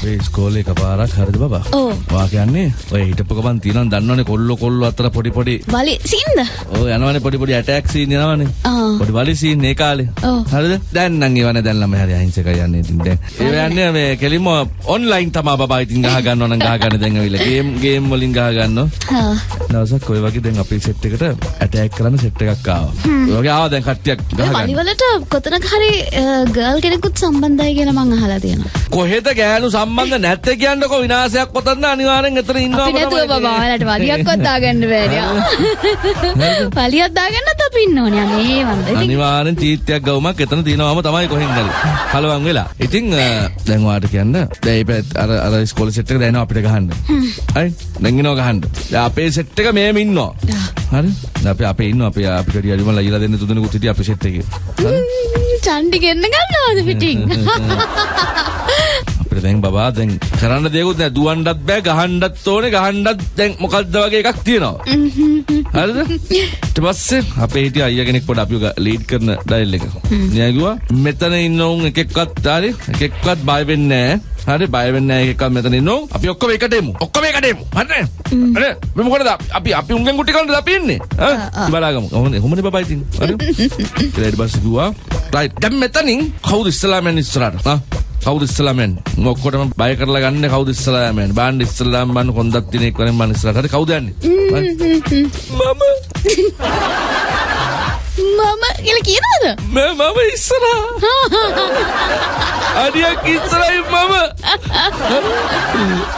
අපේ ස්කෝලේ එකපාරක් හරිද බබා? ඔව්. වා කියන්නේ ඔය හිටපු ගමන් තියෙනවා දන්නවනේ කොල්ලෝ කොල්ලෝ අතර පොඩි පොඩි. බලි සින්ද? ඔය යනවනේ පොඩි පොඩි ඇටැක් සීන් යනවනේ. පොඩි බලි සීන් ඒ කාලේ. ඔව්. හරිද? දැන් නම් ඒවනේ දැන් ළමයි හරි අහිංසකයි යන්නේ ඉතින් දැන්. ඒව යන්නේ මේ කෙලින්ම ඔන්ලයින් තමා බබා ඉතින් ගහ ගන්නවා නම් ගහ ගන්න දැන් ඇවිල්ලා. ගේම් ගේම් වලින් ගහ ගන්නවා. දවසක් ඔය වගේ දැන් අපේ සෙට් එකට ඇටැක් කරන්න සෙට් එකක් ආවා. ඒ වගේ ආවා දැන් කට්ටියක් ගහ ඔය ගන්න. වලිවලට කොතනක හරි ගර්ල් කෙනෙකුත් සම්බන්ධයි කියලා මං අහලා තියෙනවා. කොහෙද ගෑනු සම්බන්ධ නැත්තේ කියන්නකො විනාශයක් පොතන්න අනිවාර්යෙන් එතන ඉන්නවා අපි නැතුව බබා ඔයාලට වලියක්වත් දාගන්න බෑනේ. වලියක් දාගන්නත් අපි ඉන්න ඕනේ. අනේ වන්ද. ඉතින් අනිවාර්යෙන් චීත්‍යයක් ගවුමක් එතන තියෙනවම තමයි කොහෙන් හරි. කලවම් වෙලා. ඉතින් දැන් ඔයාලට කියන්න. දැන් මේ පැත්ත අර අර ඉස්කෝලේ සෙට් එක දැන් අපිට ගහන්න. හරි? දැන් එනවා ගහන්න. දැන් අපේ සෙට් එක මෙහෙම ඉන්නවා. හරි? දැන් අපි අපේ ඉන්නවා. අපි අපි කඩිය අරිමල ඊලා දෙන්න තුන්දෙනෙකුත් හිටිය අපේ සෙට් එකේ. චන්ඩි ගෙන්න ගන්නවද පිටින්? අපිට දැන් බබා දැන් කරන්න දෙයක්වත් නැහැ. දුවන්නත් බෑ ගහන්නත් ඕනේ. ගහන්නත් දැන් මොකද්ද වගේ එකක් තියෙනවා. හරිද? ඊට පස්සේ අපේ හිටිය අයියා කෙනෙක් පොඩ අපිව ලීඩ් කරන ඩයල් එක. එයා කිව්වා මෙතන ඉන්න උන් එකෙක්වත් හරි? එකෙක්වත් බය වෙන්නේ නැහැ. හරි? බය වෙන්නේ නැහැ එකෙක්වත් මෙතන ඉන්න උන් අපි ඔක්කොම එකට එමු. ඔක්කොම එකට එමු. හරිනේ හරි? මේ මොකටද අපි අපි උන්ගෙන් ගුටි කන්නද අපි ඉන්නේ? හා බලාගමු කොහොමද කොහොමද බබා ඉතින්. හරි? ඊට පස්සේ කිව්වා රයිට් දැන් මෙතනින් කවුද ඉස්සලාම යන්නේ ඉස්සරහට? හා කවුද ඉස්සලාම යන්නේ ඔක්කොටම බය කරලා ගන්න කවුද ඉස්සලාම යන්නේ බාන්න ඉස්සලාම බන්න කොන්දක් දින එක්ක වරෙන් මම ඉස්සරහට. හරි කවුද යන්නේ? මම. මම කියලා කියනවද? මම මම ඉස්සරහා. අඩියක් ඉස්සරයි මම.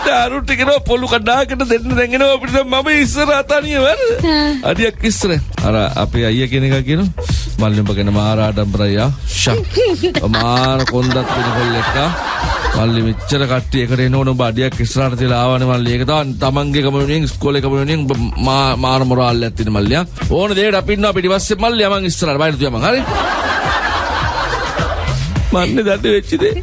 දාරුට කෙනවා පොල්ලු කඩාකට දෙන්න දැන්ගෙනවා අපිට මම ඉස්සරහා තනිය වරද අඩියක් ඉස්සර අර අපේ අයියා කියන එක කියනවා මල්ලි උඹ ගැන මාර කොන්දක් වෙන කොල්ලෙක්කා මල්ලි මෙච්චර කට්ටිය එකට එනවන ඔබ අඩියක් ඉස්සරහට තියලා ආවනේ මල්ලි. ඒක තමයි තමන්ගේ ගම වෙනුවෙන් ඉස්කෝලේ මා- මාර මොරාල්ලයක් තියෙන මල්ලියා. ඕන දෙයකට අපි ඉන්නවා. පිටිපස්සේ මල්ලියා. මං ඉස්සරහට බයිට තියා මං. හරි? මන්නේ දඩ වෙච්ච දේ.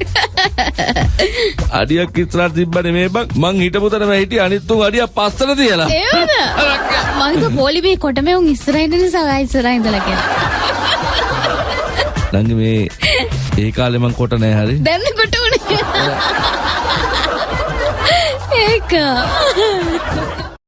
අඩියක් ඉස්සරහට තිබ්බනේ මේ බං. මං හිටපු තැනම හිටිය. අනිත් තුන් අඩියක් පස්සට තියලා. ඒවද? මං හිතුවා පොලිමේ කොටමේ උන් ඉස්සරහින් ආයෙ ඉස්සරහින් ඉඳලා කියලා. නංගි මේ ඒ කාලේ මං කොට නෑ හරි දැන් කොට උනේ. ඒක.